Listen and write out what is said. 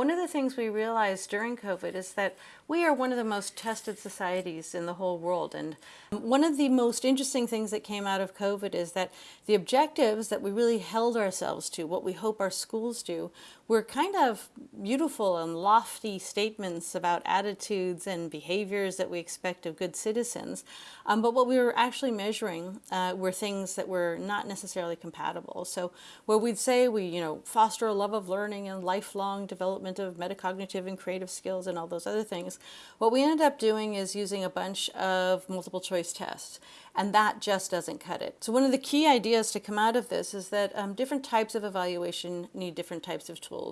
One of the things we realized during COVID is that we are one of the most tested societies in the whole world. And one of the most interesting things that came out of COVID is that the objectives that we really held ourselves to, what we hope our schools do, were kind of beautiful and lofty statements about attitudes and behaviors that we expect of good citizens. Um, but what we were actually measuring uh, were things that were not necessarily compatible. So where we'd say we, you know, foster a love of learning and lifelong development of metacognitive and creative skills and all those other things, what we ended up doing is using a bunch of multiple choice tests, and that just doesn't cut it. So one of the key ideas to come out of this is that um, different types of evaluation need different types of tools.